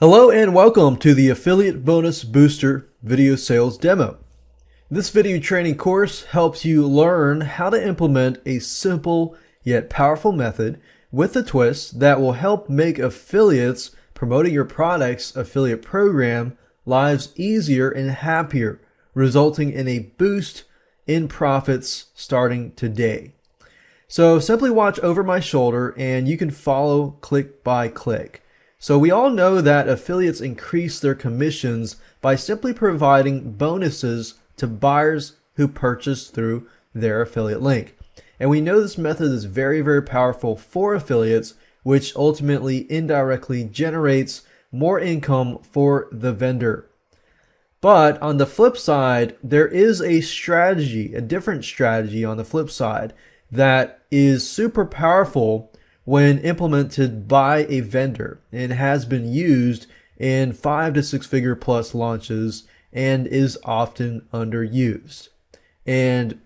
Hello and welcome to the Affiliate Bonus Booster video sales demo. This video training course helps you learn how to implement a simple yet powerful method with a twist that will help make affiliates promoting your product's affiliate program lives easier and happier, resulting in a boost in profits starting today. So simply watch over my shoulder and you can follow click by click. So we all know that affiliates increase their commissions by simply providing bonuses to buyers who purchase through their affiliate link. And we know this method is very, very powerful for affiliates, which ultimately indirectly generates more income for the vendor. But on the flip side, there is a strategy, a different strategy on the flip side that is super powerful when implemented by a vendor and has been used in five to six figure plus launches and is often underused. And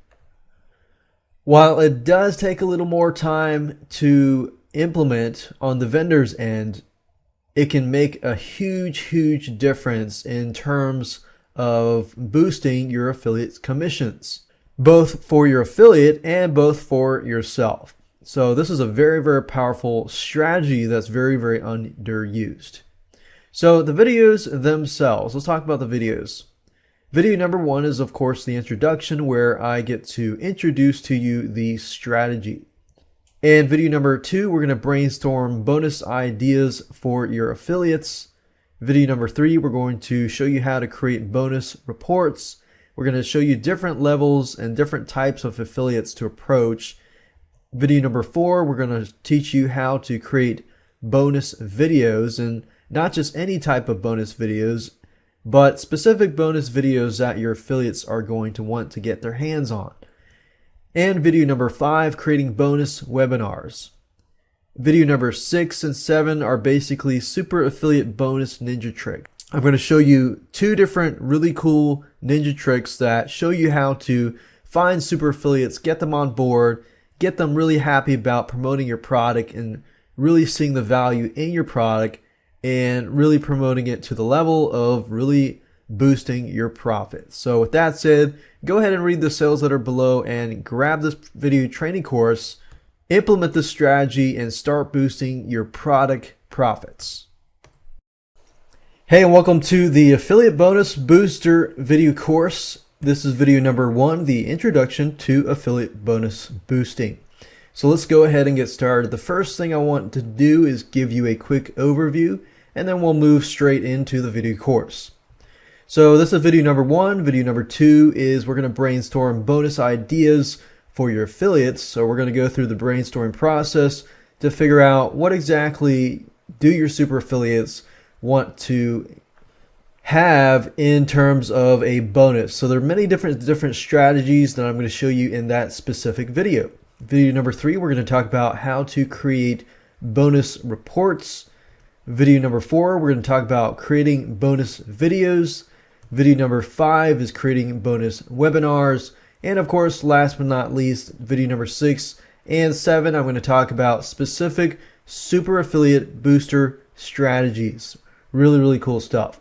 while it does take a little more time to implement on the vendor's end, it can make a huge, huge difference in terms of boosting your affiliate's commissions, both for your affiliate and both for yourself. So this is a very, very powerful strategy that's very, very underused. So the videos themselves, let's talk about the videos. Video number one is of course the introduction where I get to introduce to you the strategy. And video number two, we're going to brainstorm bonus ideas for your affiliates. Video number three, we're going to show you how to create bonus reports. We're going to show you different levels and different types of affiliates to approach Video number four, we're going to teach you how to create bonus videos and not just any type of bonus videos, but specific bonus videos that your affiliates are going to want to get their hands on. And video number five, creating bonus webinars. Video number six and seven are basically super affiliate bonus ninja trick. I'm going to show you two different really cool ninja tricks that show you how to find super affiliates, get them on board, get them really happy about promoting your product and really seeing the value in your product and really promoting it to the level of really boosting your profits. So with that said, go ahead and read the sales letter below and grab this video training course, implement this strategy and start boosting your product profits. Hey and welcome to the affiliate bonus booster video course. This is video number one, the introduction to affiliate bonus boosting. So let's go ahead and get started. The first thing I want to do is give you a quick overview and then we'll move straight into the video course. So this is video number one. Video number two is we're going to brainstorm bonus ideas for your affiliates. So we're going to go through the brainstorming process to figure out what exactly do your super affiliates want to have in terms of a bonus. So there are many different different strategies that I'm going to show you in that specific video. Video number three, we're going to talk about how to create bonus reports. Video number four, we're going to talk about creating bonus videos. Video number five is creating bonus webinars. And of course, last but not least, video number six and seven, I'm going to talk about specific super affiliate booster strategies. Really, really cool stuff.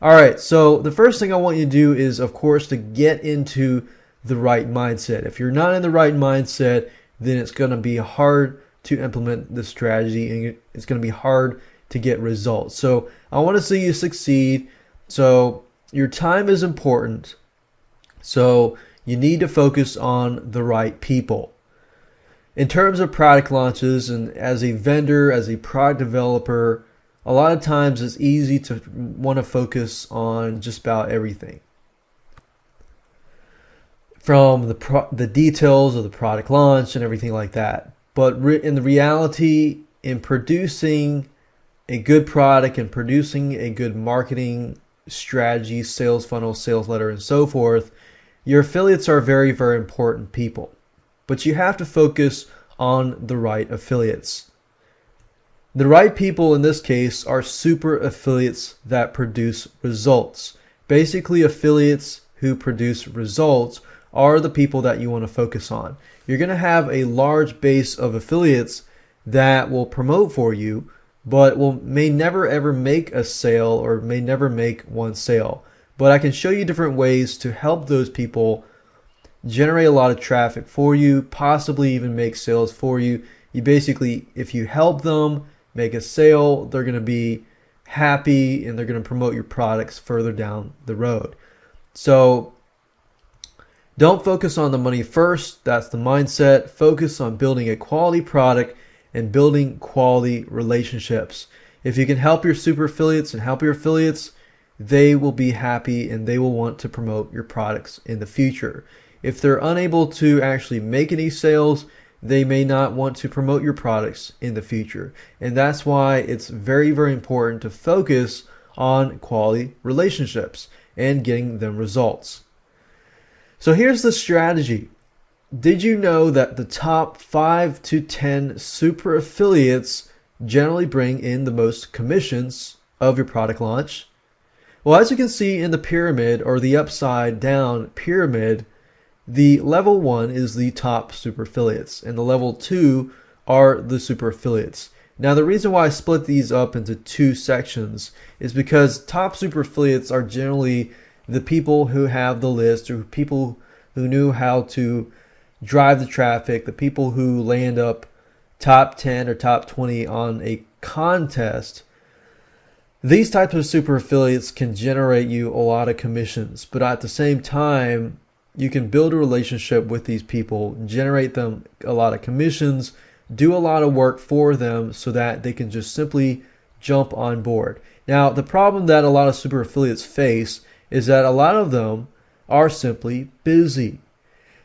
All right, so the first thing I want you to do is, of course, to get into the right mindset. If you're not in the right mindset, then it's going to be hard to implement the strategy and it's going to be hard to get results. So I want to see you succeed. So your time is important. So you need to focus on the right people. In terms of product launches and as a vendor, as a product developer, a lot of times it's easy to want to focus on just about everything. From the the details of the product launch and everything like that. But in the reality in producing a good product and producing a good marketing strategy sales funnel sales letter and so forth your affiliates are very very important people. But you have to focus on the right affiliates the right people in this case are super affiliates that produce results. Basically, affiliates who produce results are the people that you want to focus on. You're going to have a large base of affiliates that will promote for you, but will may never ever make a sale or may never make one sale. But I can show you different ways to help those people generate a lot of traffic for you, possibly even make sales for you. You basically, if you help them make a sale, they're going to be happy and they're going to promote your products further down the road. So don't focus on the money first. That's the mindset. Focus on building a quality product and building quality relationships. If you can help your super affiliates and help your affiliates, they will be happy and they will want to promote your products in the future. If they're unable to actually make any sales, they may not want to promote your products in the future. And that's why it's very, very important to focus on quality relationships and getting them results. So here's the strategy. Did you know that the top 5 to 10 super affiliates generally bring in the most commissions of your product launch? Well, as you can see in the pyramid or the upside down pyramid, the level one is the top super affiliates, and the level two are the super affiliates. Now, the reason why I split these up into two sections is because top super affiliates are generally the people who have the list or people who knew how to drive the traffic, the people who land up top 10 or top 20 on a contest. These types of super affiliates can generate you a lot of commissions, but at the same time, you can build a relationship with these people, generate them a lot of commissions, do a lot of work for them so that they can just simply jump on board. Now, the problem that a lot of super affiliates face is that a lot of them are simply busy.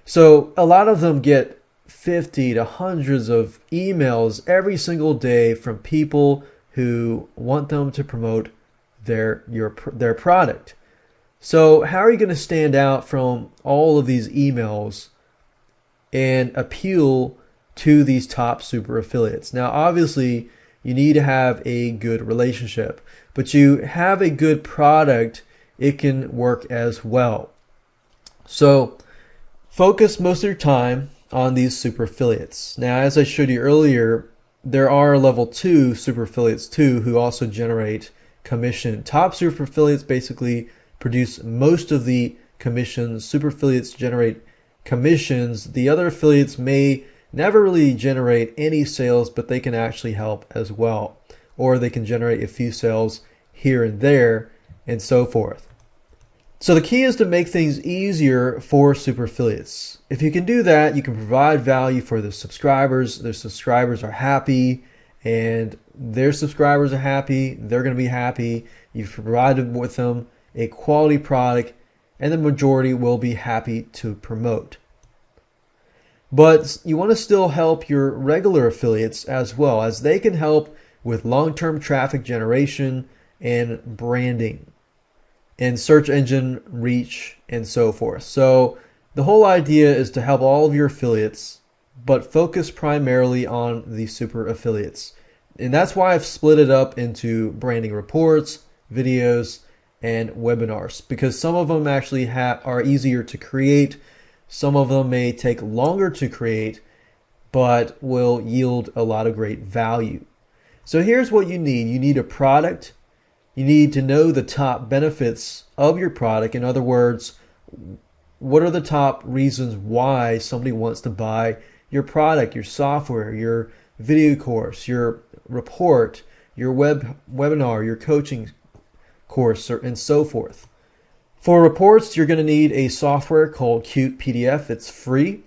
So a lot of them get 50 to hundreds of emails every single day from people who want them to promote their your their product. So how are you going to stand out from all of these emails and appeal to these top super affiliates? Now, obviously, you need to have a good relationship, but you have a good product, it can work as well. So focus most of your time on these super affiliates. Now, as I showed you earlier, there are level two super affiliates too who also generate commission. Top super affiliates basically produce most of the commissions. Super affiliates generate commissions. The other affiliates may never really generate any sales, but they can actually help as well. Or they can generate a few sales here and there and so forth. So the key is to make things easier for super affiliates. If you can do that, you can provide value for the subscribers. Their subscribers are happy and their subscribers are happy. They're going to be happy. You've provided with them a quality product, and the majority will be happy to promote. But you want to still help your regular affiliates as well, as they can help with long term traffic generation and branding and search engine reach and so forth. So the whole idea is to help all of your affiliates, but focus primarily on the super affiliates. And that's why I've split it up into branding reports, videos, and webinars because some of them actually are easier to create. Some of them may take longer to create, but will yield a lot of great value. So here's what you need. You need a product. You need to know the top benefits of your product. In other words, what are the top reasons why somebody wants to buy your product, your software, your video course, your report, your web webinar, your coaching course, and so forth. For reports, you're going to need a software called Cute PDF. It's free.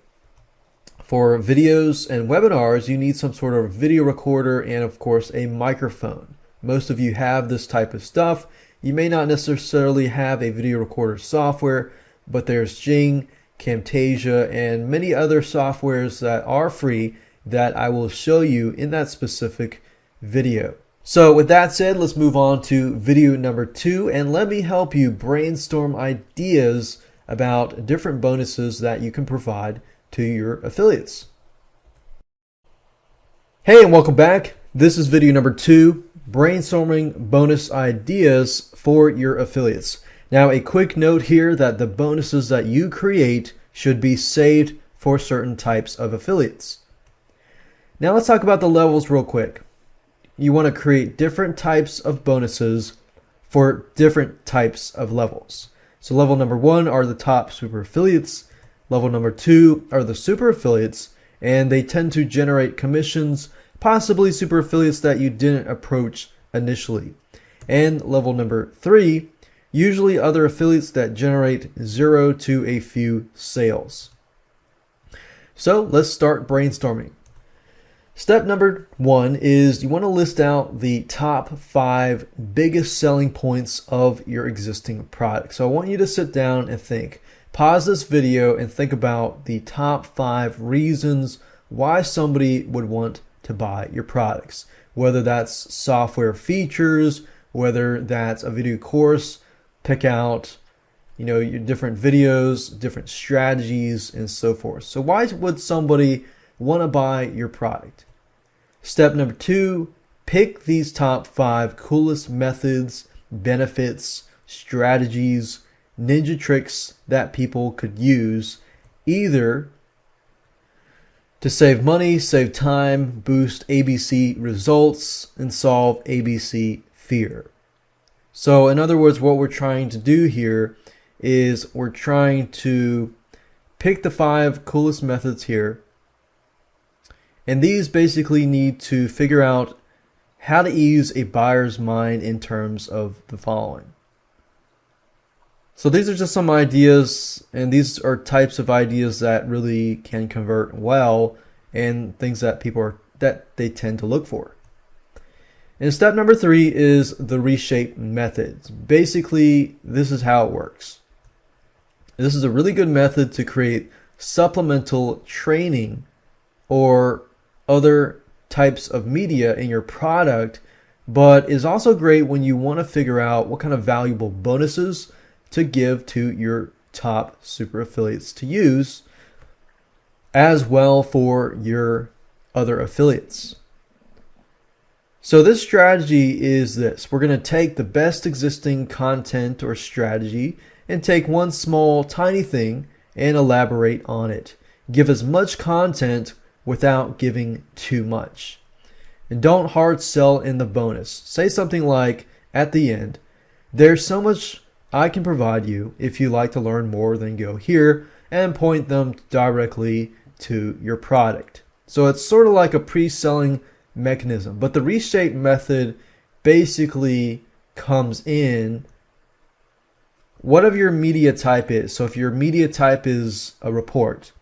For videos and webinars, you need some sort of video recorder and, of course, a microphone. Most of you have this type of stuff. You may not necessarily have a video recorder software, but there's Jing, Camtasia, and many other softwares that are free that I will show you in that specific video. So with that said, let's move on to video number two and let me help you brainstorm ideas about different bonuses that you can provide to your affiliates. Hey and welcome back. This is video number two, brainstorming bonus ideas for your affiliates. Now a quick note here that the bonuses that you create should be saved for certain types of affiliates. Now let's talk about the levels real quick. You want to create different types of bonuses for different types of levels. So level number one are the top super affiliates. Level number two are the super affiliates, and they tend to generate commissions, possibly super affiliates that you didn't approach initially. And level number three, usually other affiliates that generate zero to a few sales. So let's start brainstorming. Step number one is you want to list out the top five biggest selling points of your existing product. So I want you to sit down and think. Pause this video and think about the top five reasons why somebody would want to buy your products. Whether that's software features, whether that's a video course, pick out you know your different videos, different strategies, and so forth. So why would somebody want to buy your product? Step number two, pick these top five coolest methods, benefits, strategies, ninja tricks that people could use either to save money, save time, boost ABC results, and solve ABC fear. So, in other words, what we're trying to do here is we're trying to pick the five coolest methods here and these basically need to figure out how to ease a buyer's mind in terms of the following. So these are just some ideas, and these are types of ideas that really can convert well and things that people are that they tend to look for. And step number three is the reshape methods. Basically, this is how it works. This is a really good method to create supplemental training or other types of media in your product, but is also great when you want to figure out what kind of valuable bonuses to give to your top super affiliates to use as well for your other affiliates. So this strategy is this. We're going to take the best existing content or strategy and take one small tiny thing and elaborate on it. Give as much content without giving too much. And don't hard sell in the bonus. Say something like at the end, there's so much I can provide you. If you like to learn more, then go here and point them directly to your product. So it's sort of like a pre-selling mechanism, but the reshape method basically comes in whatever your media type is. So if your media type is a report,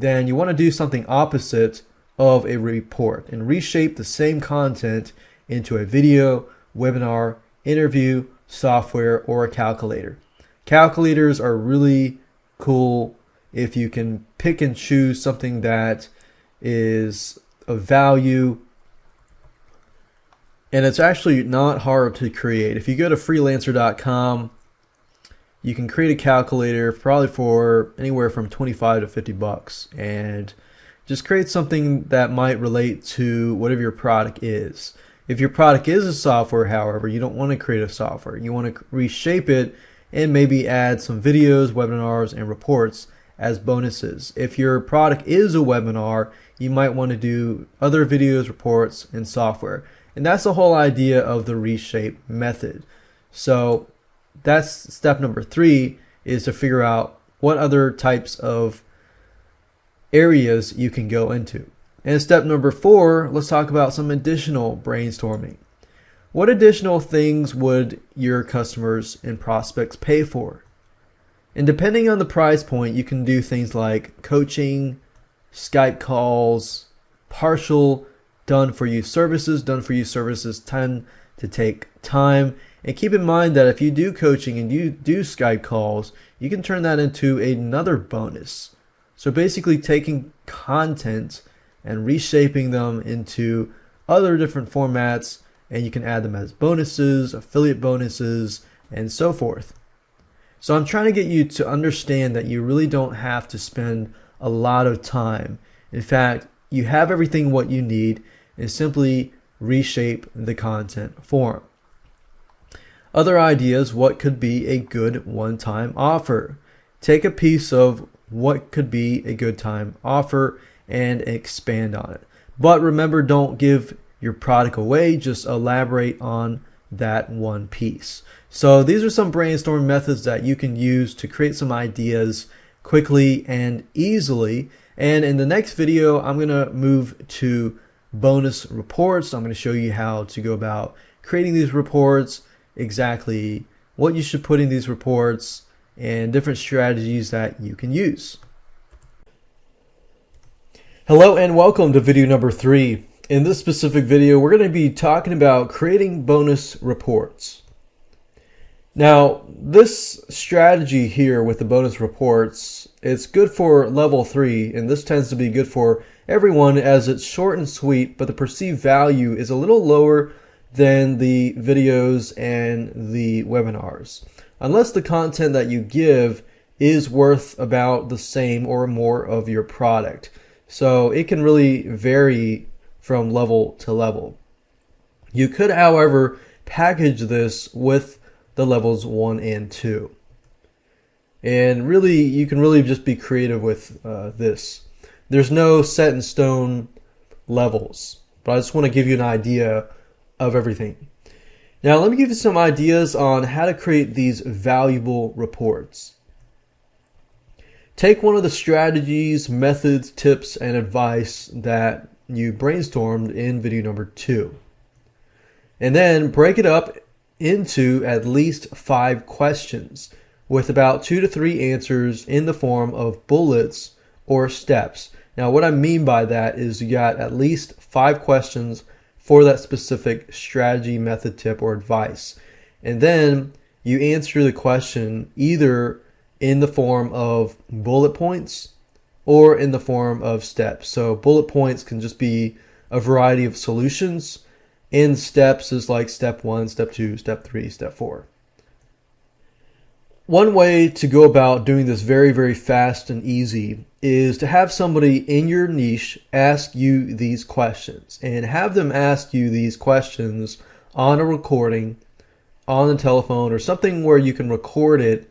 then you want to do something opposite of a report and reshape the same content into a video, webinar, interview, software, or a calculator. Calculators are really cool if you can pick and choose something that is of value and it's actually not hard to create. If you go to freelancer.com you can create a calculator probably for anywhere from 25 to 50 bucks and just create something that might relate to whatever your product is. If your product is a software, however, you don't want to create a software. You want to reshape it and maybe add some videos, webinars, and reports as bonuses. If your product is a webinar, you might want to do other videos, reports, and software. And that's the whole idea of the reshape method. So that's step number three is to figure out what other types of areas you can go into. And step number four, let's talk about some additional brainstorming. What additional things would your customers and prospects pay for? And depending on the price point, you can do things like coaching, Skype calls, partial done for you services. Done for you services tend to take time and keep in mind that if you do coaching and you do Skype calls, you can turn that into another bonus. So basically taking content and reshaping them into other different formats and you can add them as bonuses, affiliate bonuses, and so forth. So I'm trying to get you to understand that you really don't have to spend a lot of time. In fact, you have everything what you need and simply reshape the content form. Other ideas, what could be a good one-time offer? Take a piece of what could be a good time offer and expand on it. But remember, don't give your product away, just elaborate on that one piece. So these are some brainstorm methods that you can use to create some ideas quickly and easily. And in the next video, I'm going to move to bonus reports. I'm going to show you how to go about creating these reports, exactly what you should put in these reports, and different strategies that you can use. Hello and welcome to video number three. In this specific video, we're going to be talking about creating bonus reports. Now, this strategy here with the bonus reports, it's good for level three, and this tends to be good for everyone as it's short and sweet, but the perceived value is a little lower than the videos and the webinars. Unless the content that you give is worth about the same or more of your product. So it can really vary from level to level. You could, however, package this with the levels 1 and 2. And really, you can really just be creative with uh, this. There's no set in stone levels, but I just want to give you an idea of everything. Now, let me give you some ideas on how to create these valuable reports. Take one of the strategies, methods, tips, and advice that you brainstormed in video number two. And then break it up into at least five questions with about two to three answers in the form of bullets or steps. Now, what I mean by that is you got at least five questions for that specific strategy, method, tip, or advice. And then you answer the question either in the form of bullet points or in the form of steps. So bullet points can just be a variety of solutions and steps is like step one, step two, step three, step four. One way to go about doing this very, very fast and easy is to have somebody in your niche ask you these questions and have them ask you these questions on a recording on the telephone or something where you can record it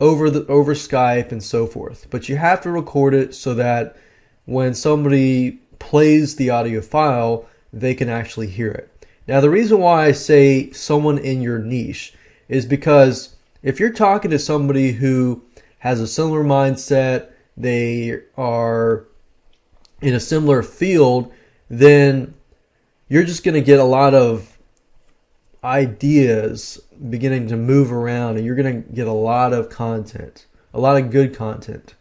over the over Skype and so forth. But you have to record it so that when somebody plays the audio file, they can actually hear it. Now, the reason why I say someone in your niche is because if you're talking to somebody who has a similar mindset, they are in a similar field, then you're just going to get a lot of ideas beginning to move around and you're going to get a lot of content, a lot of good content.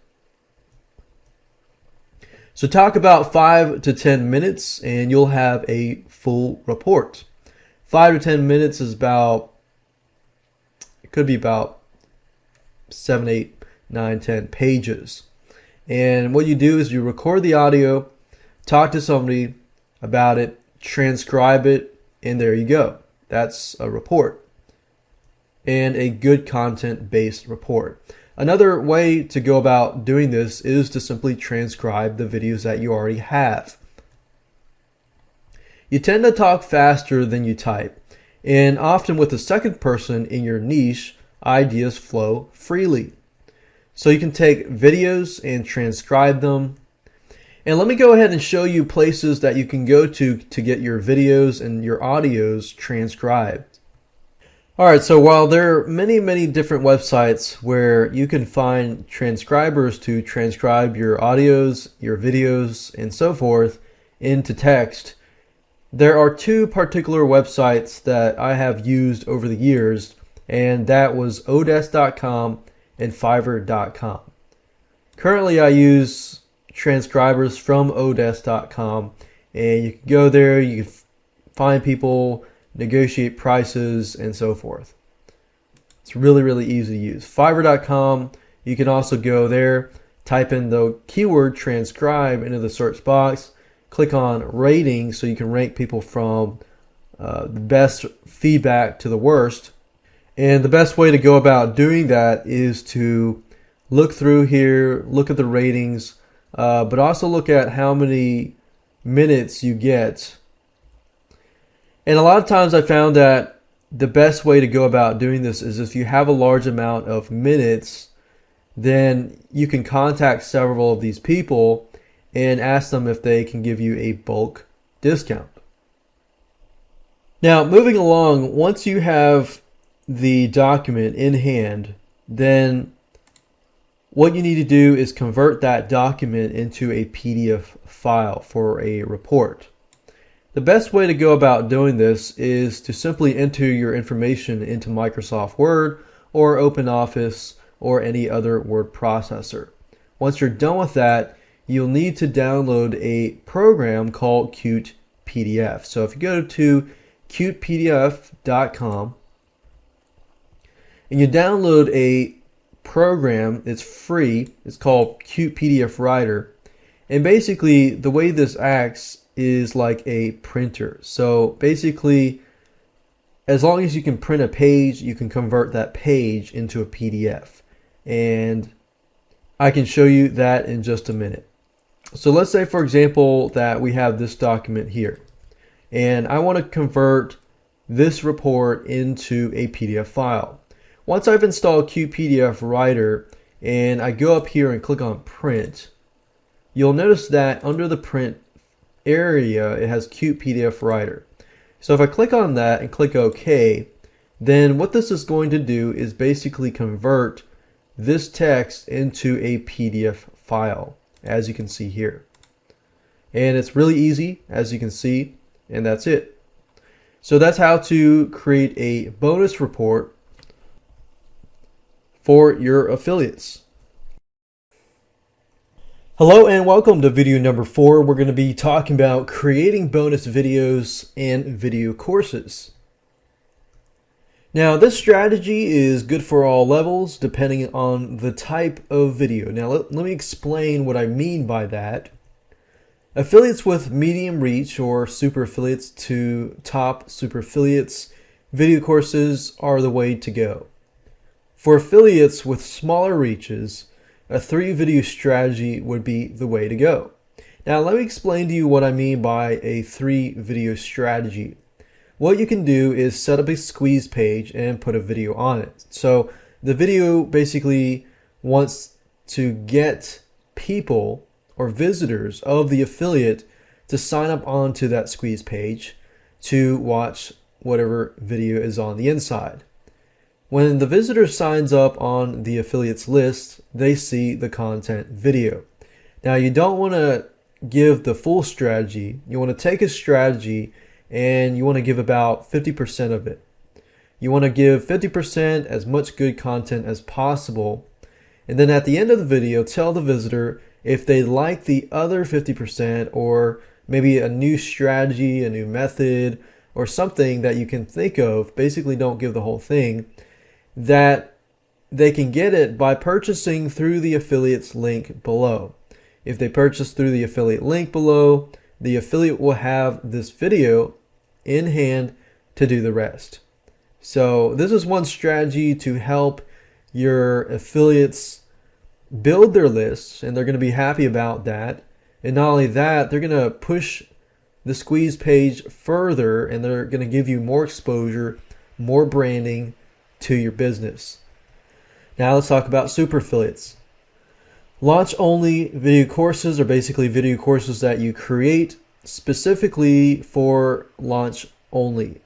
So talk about five to 10 minutes and you'll have a full report. Five to 10 minutes is about, it could be about seven, eight, nine, 10 pages. And what you do is you record the audio, talk to somebody about it, transcribe it, and there you go. That's a report and a good content based report. Another way to go about doing this is to simply transcribe the videos that you already have. You tend to talk faster than you type, and often with the second person in your niche, ideas flow freely. So you can take videos and transcribe them and let me go ahead and show you places that you can go to to get your videos and your audios transcribed. Alright, so while there are many, many different websites where you can find transcribers to transcribe your audios, your videos, and so forth into text, there are two particular websites that I have used over the years, and that was odesk.com and fiverr.com. Currently, I use transcribers from odesk.com and you can go there you can find people negotiate prices and so forth it's really really easy to use fiverr.com you can also go there type in the keyword transcribe into the search box click on rating so you can rank people from uh, the best feedback to the worst and the best way to go about doing that is to look through here look at the ratings uh, but also look at how many minutes you get. And a lot of times I found that the best way to go about doing this is if you have a large amount of minutes, then you can contact several of these people and ask them if they can give you a bulk discount. Now, moving along, once you have the document in hand, then what you need to do is convert that document into a PDF file for a report. The best way to go about doing this is to simply enter your information into Microsoft Word or OpenOffice or any other word processor. Once you're done with that, you'll need to download a program called Cute PDF. So if you go to cutepdf.com and you download a program, it's free, it's called Cute PDF Writer. And basically the way this acts is like a printer. So basically, as long as you can print a page, you can convert that page into a PDF. And I can show you that in just a minute. So let's say, for example, that we have this document here. And I want to convert this report into a PDF file. Once I've installed Cute PDF Writer and I go up here and click on print, you'll notice that under the print area, it has Cute PDF Writer. So if I click on that and click OK, then what this is going to do is basically convert this text into a PDF file, as you can see here. And it's really easy, as you can see, and that's it. So that's how to create a bonus report for your affiliates. Hello and welcome to video number four. We're going to be talking about creating bonus videos and video courses. Now this strategy is good for all levels depending on the type of video. Now let, let me explain what I mean by that. Affiliates with medium reach or super affiliates to top super affiliates, video courses are the way to go. For affiliates with smaller reaches, a three video strategy would be the way to go. Now let me explain to you what I mean by a three video strategy. What you can do is set up a squeeze page and put a video on it. So the video basically wants to get people or visitors of the affiliate to sign up onto that squeeze page to watch whatever video is on the inside. When the visitor signs up on the affiliates list, they see the content video. Now you don't want to give the full strategy. You want to take a strategy and you want to give about 50% of it. You want to give 50% as much good content as possible. And then at the end of the video, tell the visitor if they like the other 50% or maybe a new strategy, a new method, or something that you can think of. Basically, don't give the whole thing that they can get it by purchasing through the affiliate's link below. If they purchase through the affiliate link below, the affiliate will have this video in hand to do the rest. So this is one strategy to help your affiliates build their lists and they're going to be happy about that. And not only that, they're going to push the squeeze page further and they're going to give you more exposure, more branding, to your business. Now let's talk about super affiliates. Launch only video courses are basically video courses that you create specifically for launch only.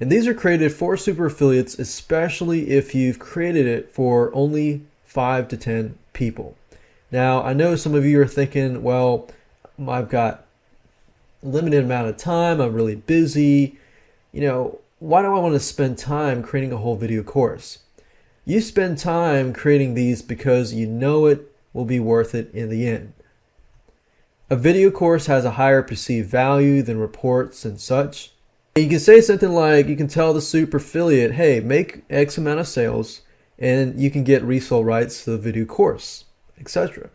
And these are created for super affiliates, especially if you've created it for only five to 10 people. Now, I know some of you are thinking, well, I've got limited amount of time. I'm really busy. You know, why do I want to spend time creating a whole video course? You spend time creating these because you know it will be worth it in the end. A video course has a higher perceived value than reports and such. You can say something like, you can tell the super affiliate, hey, make X amount of sales, and you can get resale rights to the video course, etc.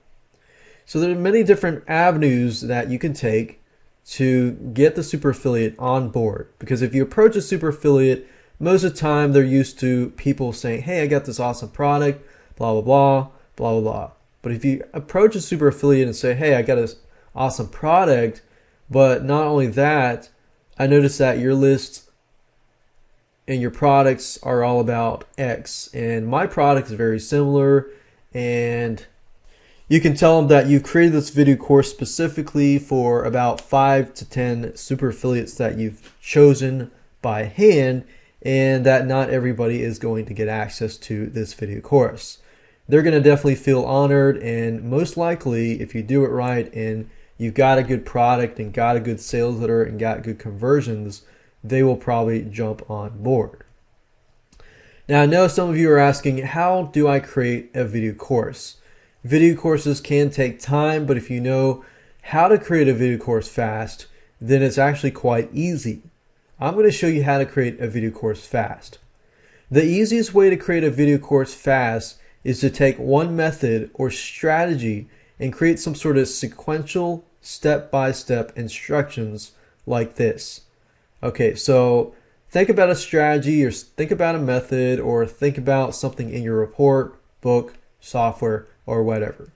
So there are many different avenues that you can take to get the super affiliate on board. Because if you approach a super affiliate, most of the time they're used to people saying, hey, I got this awesome product, blah, blah, blah, blah, blah, blah. But if you approach a super affiliate and say, hey, I got this awesome product, but not only that, I noticed that your list and your products are all about X, and my product is very similar, and you can tell them that you've created this video course specifically for about five to 10 super affiliates that you've chosen by hand and that not everybody is going to get access to this video course. They're going to definitely feel honored and most likely if you do it right and you've got a good product and got a good sales letter and got good conversions, they will probably jump on board. Now I know some of you are asking, how do I create a video course? Video courses can take time, but if you know how to create a video course fast, then it's actually quite easy. I'm going to show you how to create a video course fast. The easiest way to create a video course fast is to take one method or strategy and create some sort of sequential step-by-step -step instructions like this. Okay, so think about a strategy or think about a method or think about something in your report, book, software, or whatever.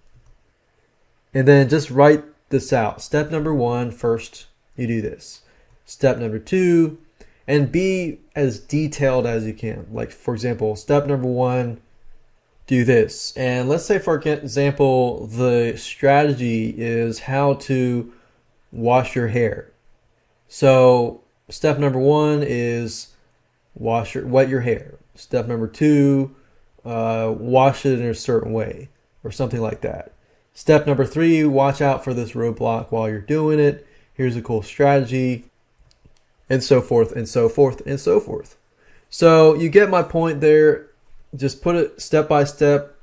And then just write this out. Step number one, first you do this. Step number two, and be as detailed as you can. Like for example, step number one, do this. And let's say for example, the strategy is how to wash your hair. So step number one is wash your, wet your hair. Step number two, uh, wash it in a certain way or something like that. Step number three, watch out for this roadblock while you're doing it. Here's a cool strategy and so forth and so forth and so forth. So you get my point there. Just put it step by step.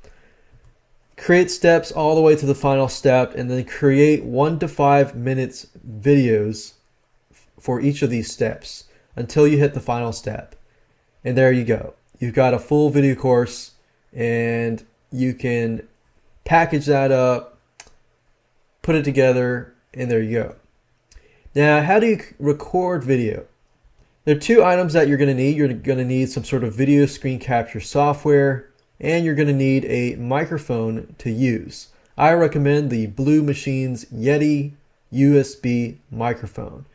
Create steps all the way to the final step and then create one to five minutes videos for each of these steps until you hit the final step. And there you go. You've got a full video course and you can package that up, put it together, and there you go. Now, how do you record video? There are two items that you're going to need. You're going to need some sort of video screen capture software, and you're going to need a microphone to use. I recommend the Blue Machines Yeti USB microphone.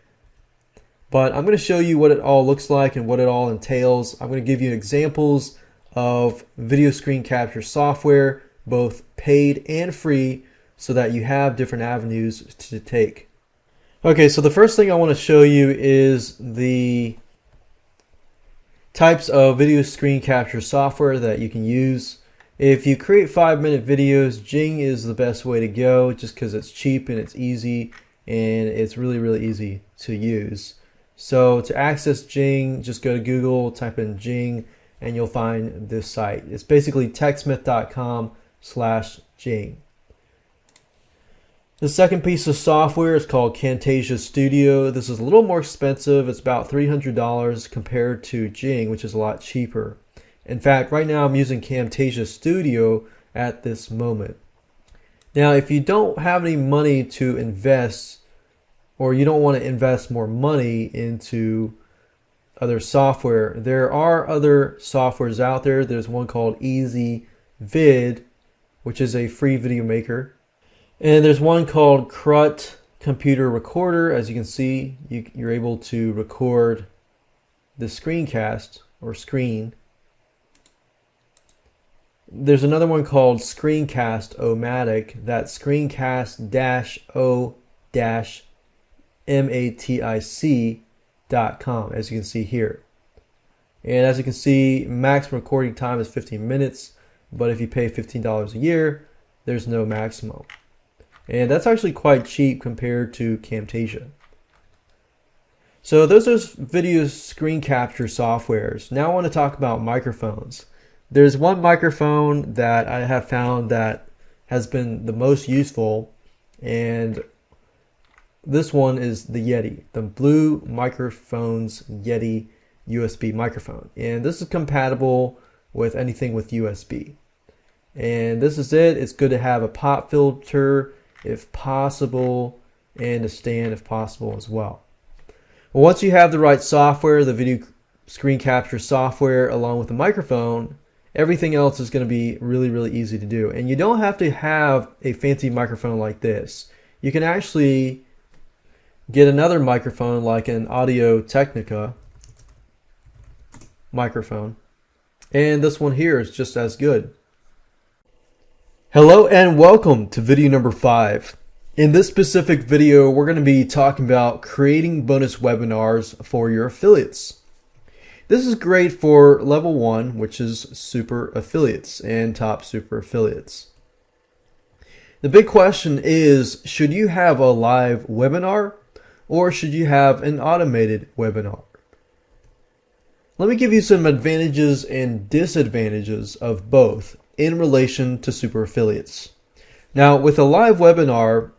But I'm going to show you what it all looks like and what it all entails. I'm going to give you examples of video screen capture software both paid and free so that you have different avenues to take. Okay, so the first thing I want to show you is the types of video screen capture software that you can use. If you create five minute videos, Jing is the best way to go just because it's cheap and it's easy and it's really, really easy to use. So to access Jing, just go to Google, type in Jing, and you'll find this site. It's basically techsmith.com slash Jing. The second piece of software is called Camtasia Studio. This is a little more expensive. It's about $300 compared to Jing, which is a lot cheaper. In fact, right now I'm using Camtasia Studio at this moment. Now, if you don't have any money to invest or you don't want to invest more money into other software, there are other softwares out there. There's one called Ezvid which is a free video maker. And there's one called Krut Computer Recorder. As you can see, you, you're able to record the screencast or screen. There's another one called Screencast-O-Matic. That's screencast-o-matic.com, as you can see here. And as you can see, maximum recording time is 15 minutes. But if you pay $15 a year, there's no maximum. And that's actually quite cheap compared to Camtasia. So those are video screen capture softwares. Now I want to talk about microphones. There's one microphone that I have found that has been the most useful and this one is the Yeti, the Blue Microphones Yeti USB microphone. And this is compatible with anything with USB. And this is it. It's good to have a pop filter if possible and a stand if possible as well. well. Once you have the right software, the video screen capture software along with the microphone, everything else is going to be really, really easy to do. And you don't have to have a fancy microphone like this. You can actually get another microphone like an Audio Technica microphone. And this one here is just as good. Hello and welcome to video number five. In this specific video, we're going to be talking about creating bonus webinars for your affiliates. This is great for level one, which is super affiliates and top super affiliates. The big question is, should you have a live webinar or should you have an automated webinar? Let me give you some advantages and disadvantages of both in relation to super affiliates. Now, with a live webinar,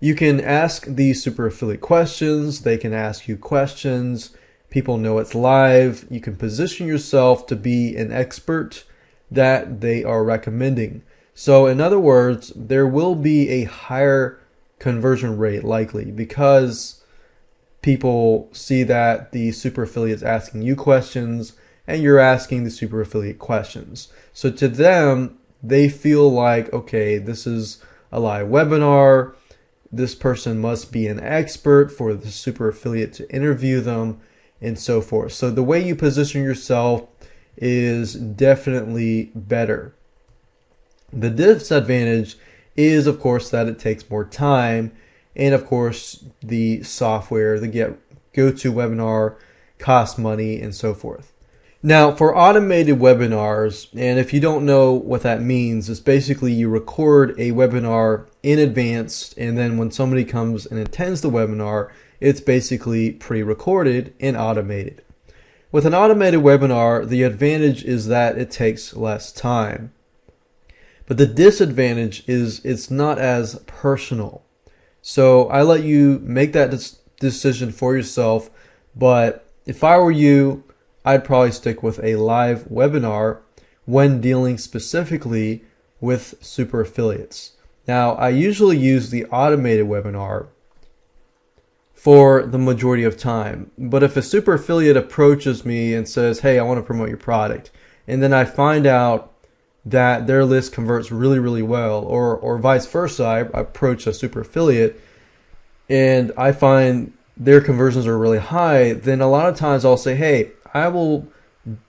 you can ask these super affiliate questions. They can ask you questions. People know it's live. You can position yourself to be an expert that they are recommending. So, in other words, there will be a higher conversion rate likely because people see that the super affiliate is asking you questions and you're asking the super affiliate questions. So to them, they feel like, okay, this is a live webinar. This person must be an expert for the super affiliate to interview them and so forth. So the way you position yourself is definitely better. The disadvantage is, of course, that it takes more time and of course the software, the get GoToWebinar costs money and so forth. Now for automated webinars, and if you don't know what that means, it's basically you record a webinar in advance and then when somebody comes and attends the webinar, it's basically pre-recorded and automated. With an automated webinar, the advantage is that it takes less time. But the disadvantage is it's not as personal. So I let you make that decision for yourself. But if I were you, I'd probably stick with a live webinar when dealing specifically with super affiliates. Now, I usually use the automated webinar for the majority of time. But if a super affiliate approaches me and says, Hey, I want to promote your product, and then I find out that their list converts really, really well, or or vice versa. I, approach a super affiliate and I find their conversions are really high, then a lot of times I'll say, hey, I will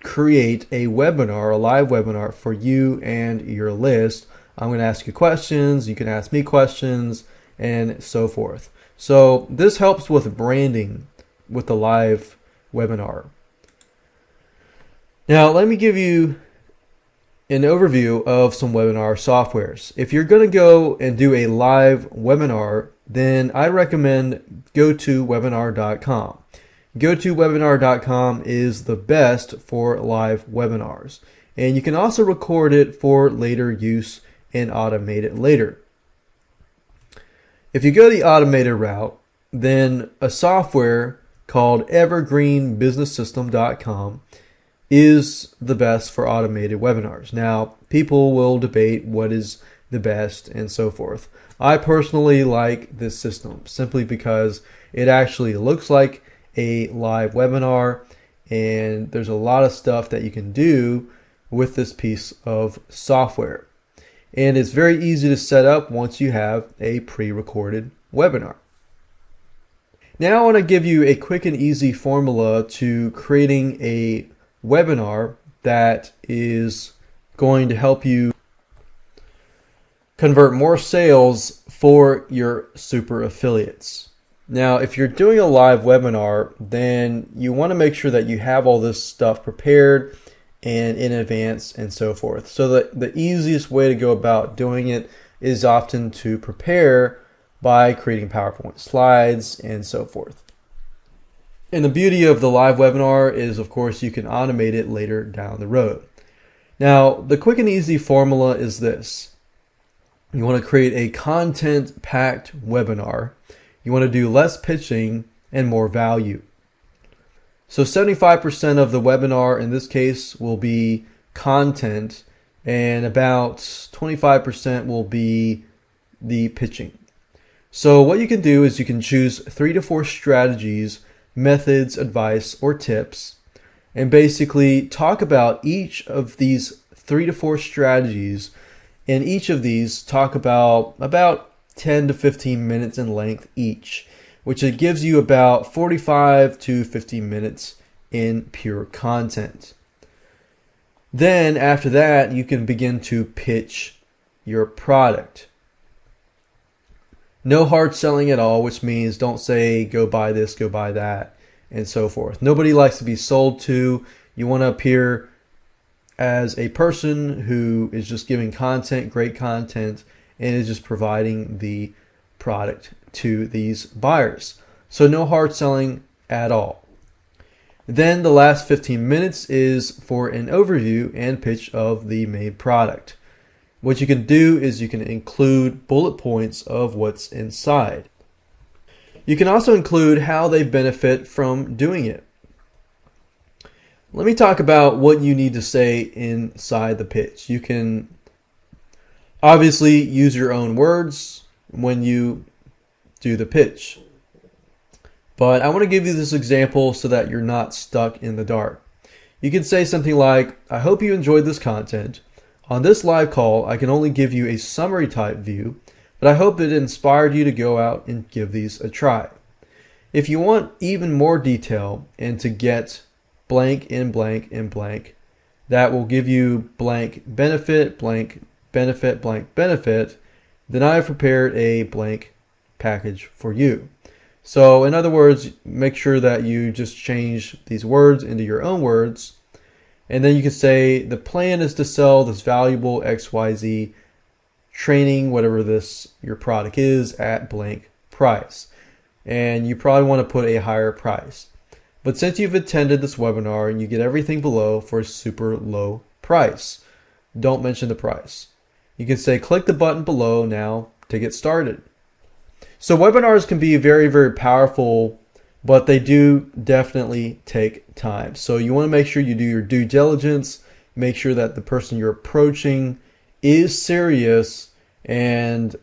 create a webinar, a live webinar for you and your list. I'm going to ask you questions, you can ask me questions, and so forth. So this helps with branding with the live webinar. Now, let me give you an overview of some webinar softwares. If you're going to go and do a live webinar, then I recommend GoToWebinar.com. GoToWebinar.com is the best for live webinars. And you can also record it for later use and automate it later. If you go the automated route, then a software called EvergreenBusinessSystem.com is the best for automated webinars. Now, people will debate what is the best and so forth. I personally like this system simply because it actually looks like a live webinar and there's a lot of stuff that you can do with this piece of software. And it's very easy to set up once you have a pre-recorded webinar. Now I want to give you a quick and easy formula to creating a webinar that is going to help you convert more sales for your super affiliates. Now, if you're doing a live webinar, then you want to make sure that you have all this stuff prepared and in advance and so forth. So the, the easiest way to go about doing it is often to prepare by creating PowerPoint slides and so forth. And the beauty of the live webinar is, of course, you can automate it later down the road. Now, the quick and easy formula is this. You want to create a content packed webinar. You want to do less pitching and more value. So 75% of the webinar in this case will be content and about 25% will be the pitching. So what you can do is you can choose three to four strategies methods, advice, or tips, and basically talk about each of these three to four strategies. And each of these talk about about 10 to 15 minutes in length each, which it gives you about 45 to 50 minutes in pure content. Then after that, you can begin to pitch your product. No hard selling at all, which means don't say go buy this, go buy that. and so forth. Nobody likes to be sold to. You want to appear as a person who is just giving content, great content, and is just providing the product to these buyers. So no hard selling at all. Then the last 15 minutes is for an overview and pitch of the main product. What you can do is you can include bullet points of what's inside. You can also include how they benefit from doing it. Let me talk about what you need to say inside the pitch. You can obviously use your own words when you do the pitch. But I want to give you this example so that you're not stuck in the dark. You can say something like, I hope you enjoyed this content. On this live call, I can only give you a summary type view, but I hope it inspired you to go out and give these a try. If you want even more detail and to get blank in blank in blank, that will give you blank benefit, blank benefit, blank benefit, then I have prepared a blank package for you. So in other words, make sure that you just change these words into your own words. And then you can say the plan is to sell this valuable XYZ training, whatever this your product is at blank price. And you probably want to put a higher price. But since you've attended this webinar and you get everything below for a super low price, don't mention the price. You can say click the button below now to get started. So webinars can be very, very powerful, but they do definitely take time. So you want to make sure you do your due diligence, make sure that the person you're approaching is serious, and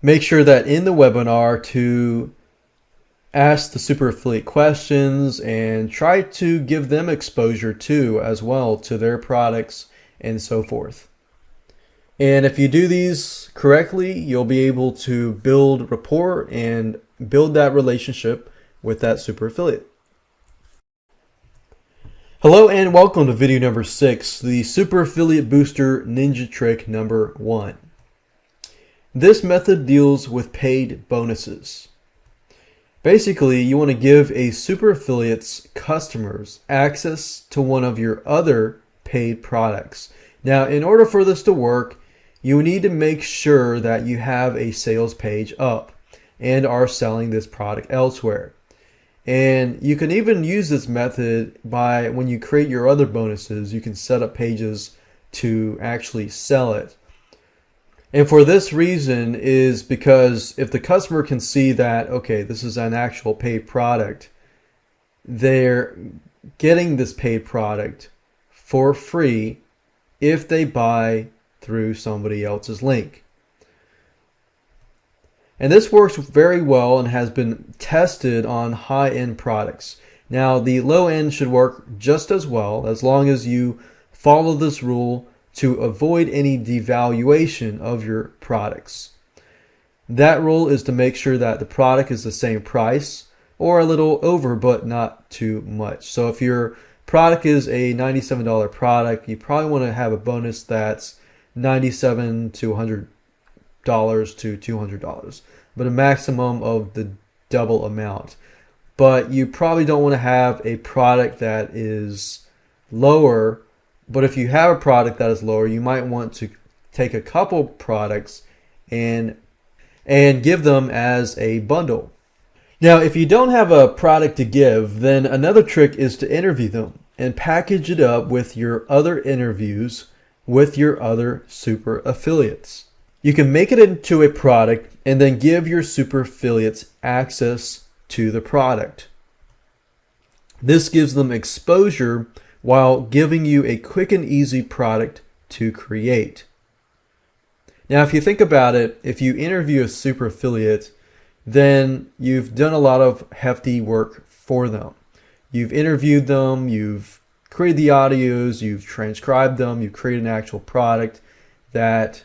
make sure that in the webinar to ask the super affiliate questions and try to give them exposure too as well to their products and so forth. And if you do these correctly, you'll be able to build rapport and build that relationship with that super affiliate. Hello and welcome to video number six, the super affiliate booster ninja trick number one. This method deals with paid bonuses. Basically, you want to give a super affiliate's customers access to one of your other paid products. Now, in order for this to work, you need to make sure that you have a sales page up and are selling this product elsewhere. And you can even use this method by when you create your other bonuses, you can set up pages to actually sell it. And for this reason is because if the customer can see that, okay, this is an actual paid product, they're getting this paid product for free if they buy through somebody else's link. And this works very well and has been tested on high-end products. Now, the low end should work just as well as long as you follow this rule to avoid any devaluation of your products. That rule is to make sure that the product is the same price or a little over, but not too much. So if your product is a $97 product, you probably want to have a bonus that's 97 to 100 dollars to 200 dollars but a maximum of the double amount. But you probably don't want to have a product that is lower but if you have a product that is lower you might want to take a couple products and and give them as a bundle. Now if you don't have a product to give then another trick is to interview them and package it up with your other interviews with your other super affiliates. You can make it into a product and then give your super affiliates access to the product. This gives them exposure while giving you a quick and easy product to create. Now, if you think about it, if you interview a super affiliate, then you've done a lot of hefty work for them. You've interviewed them, you've created the audios, you've transcribed them, you've created an actual product that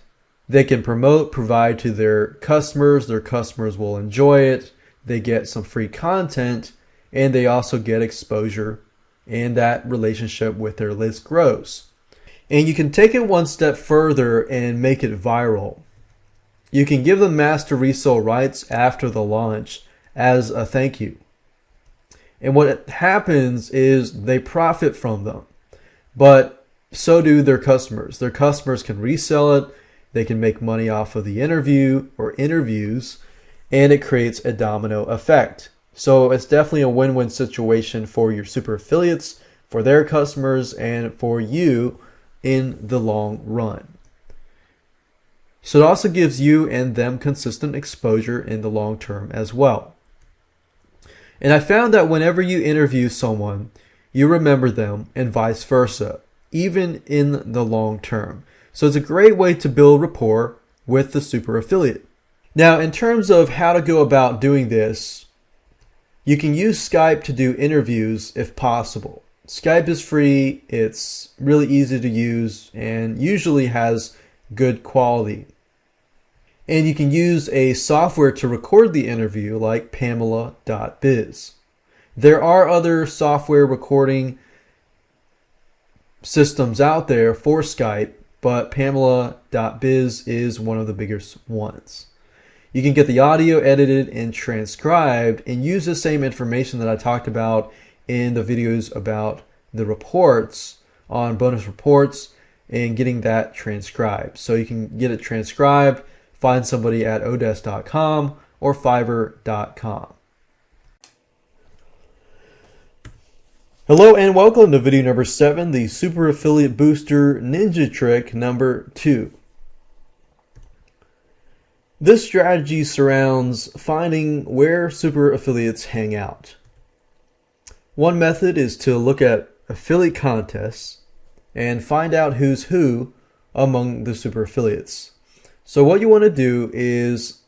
they can promote, provide to their customers. Their customers will enjoy it. They get some free content and they also get exposure and that relationship with their list grows. And you can take it one step further and make it viral. You can give them master resale rights after the launch as a thank you. And what happens is they profit from them, but so do their customers. Their customers can resell it, they can make money off of the interview or interviews, and it creates a domino effect. So it's definitely a win win situation for your super affiliates, for their customers, and for you in the long run. So it also gives you and them consistent exposure in the long term as well. And I found that whenever you interview someone, you remember them and vice versa, even in the long term. So it's a great way to build rapport with the super affiliate. Now, in terms of how to go about doing this, you can use Skype to do interviews if possible. Skype is free, it's really easy to use, and usually has good quality. And you can use a software to record the interview like Pamela.biz. There are other software recording systems out there for Skype, but Pamela.biz is one of the biggest ones. You can get the audio edited and transcribed and use the same information that I talked about in the videos about the reports on bonus reports and getting that transcribed. So you can get it transcribed Find somebody at odesk.com or fiverr.com. Hello and welcome to video number 7, the Super Affiliate Booster Ninja Trick number 2. This strategy surrounds finding where super affiliates hang out. One method is to look at affiliate contests and find out who's who among the super affiliates. So what you want to do is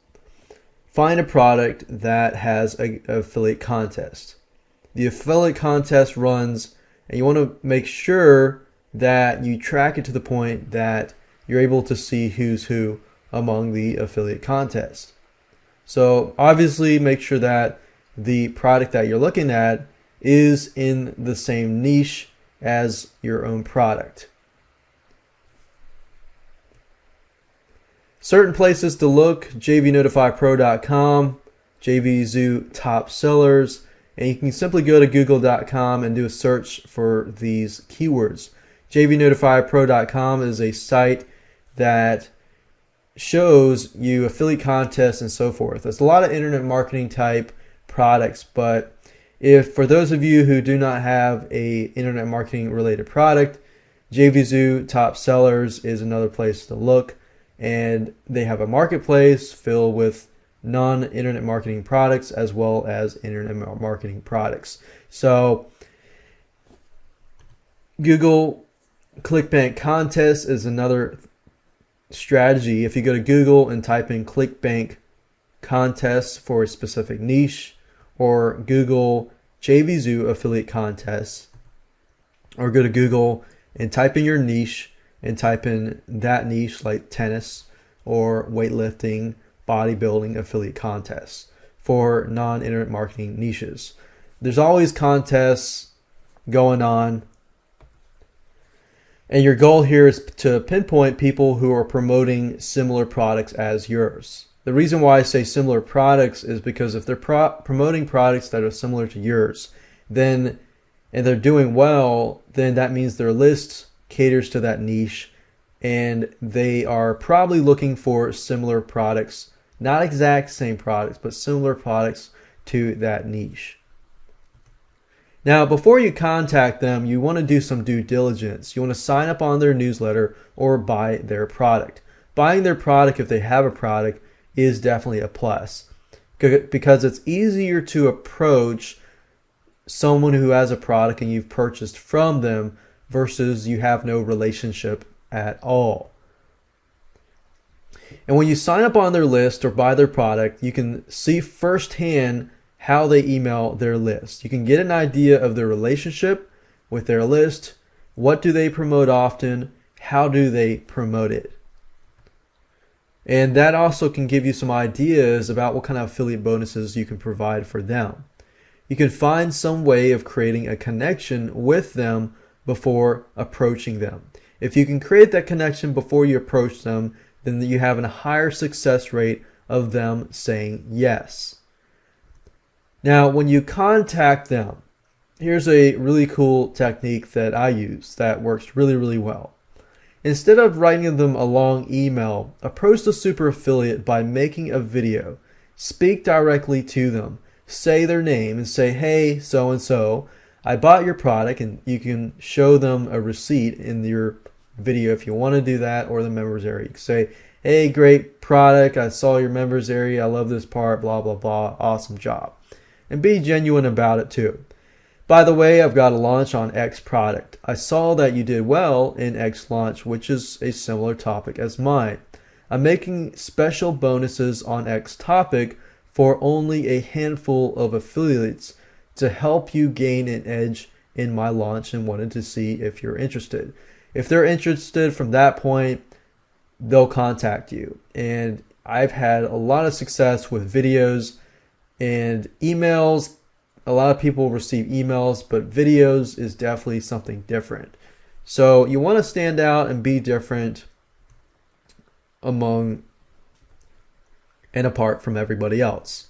find a product that has a, a affiliate contest. The affiliate contest runs and you want to make sure that you track it to the point that you're able to see who's who among the affiliate contest. So obviously make sure that the product that you're looking at is in the same niche as your own product. Certain places to look, jvnotifypro.com, JVZoo top sellers, and you can simply go to google.com and do a search for these keywords. jvnotifypro.com is a site that shows you affiliate contests and so forth. There's a lot of internet marketing type products, but if for those of you who do not have a internet marketing related product, JVZoo top sellers is another place to look and they have a marketplace filled with non-internet marketing products as well as internet marketing products. So Google ClickBank contest is another strategy. If you go to Google and type in ClickBank contests for a specific niche or Google JVZoo affiliate contests or go to Google and type in your niche and type in that niche like tennis or weightlifting, bodybuilding affiliate contests for non internet marketing niches. There's always contests going on. And your goal here is to pinpoint people who are promoting similar products as yours. The reason why I say similar products is because if they're pro- promoting products that are similar to yours, then and they're doing well, then that means their list caters to that niche and they are probably looking for similar products, not exact same products, but similar products to that niche. Now, before you contact them, you want to do some due diligence. You want to sign up on their newsletter or buy their product. Buying their product, if they have a product, is definitely a plus because it's easier to approach someone who has a product and you've purchased from them versus you have no relationship at all. And when you sign up on their list or buy their product, you can see firsthand how they email their list. You can get an idea of their relationship with their list. What do they promote often? How do they promote it? And that also can give you some ideas about what kind of affiliate bonuses you can provide for them. You can find some way of creating a connection with them before approaching them. If you can create that connection before you approach them, then you have a higher success rate of them saying yes. Now, when you contact them, here's a really cool technique that I use that works really, really well. Instead of writing them a long email, approach the super affiliate by making a video. Speak directly to them. Say their name and say, hey, so and so, I bought your product, and you can show them a receipt in your video if you want to do that or the members area. You can say, hey, great product. I saw your members area. I love this part, blah, blah, blah. Awesome job. And be genuine about it too. By the way, I've got a launch on X product. I saw that you did well in X launch, which is a similar topic as mine. I'm making special bonuses on X topic for only a handful of affiliates to help you gain an edge in my launch and wanted to see if you're interested. If they're interested from that point, they'll contact you. And I've had a lot of success with videos and emails a lot of people receive emails, but videos is definitely something different. So you want to stand out and be different among and apart from everybody else.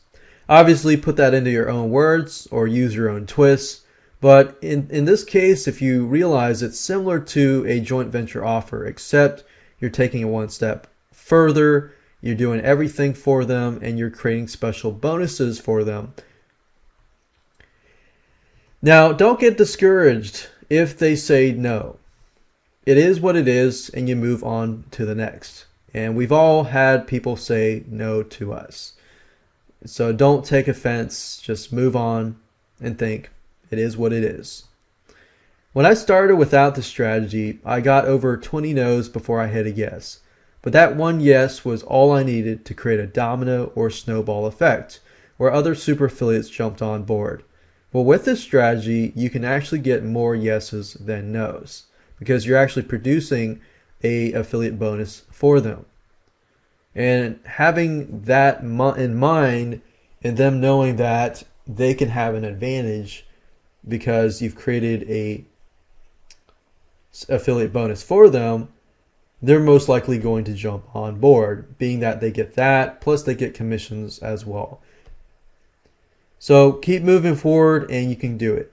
Obviously, put that into your own words or use your own twists. But in, in this case, if you realize it's similar to a joint venture offer, except you're taking it one step further, you're doing everything for them, and you're creating special bonuses for them now, don't get discouraged if they say no. It is what it is, and you move on to the next. And we've all had people say no to us. So don't take offense, just move on and think it is what it is. When I started without the strategy, I got over 20 no's before I hit a yes. But that one yes was all I needed to create a domino or snowball effect, where other super affiliates jumped on board. Well, with this strategy, you can actually get more yeses than nos because you're actually producing a affiliate bonus for them. And having that in mind and them knowing that they can have an advantage because you've created a affiliate bonus for them, they're most likely going to jump on board, being that they get that, plus they get commissions as well. So keep moving forward and you can do it.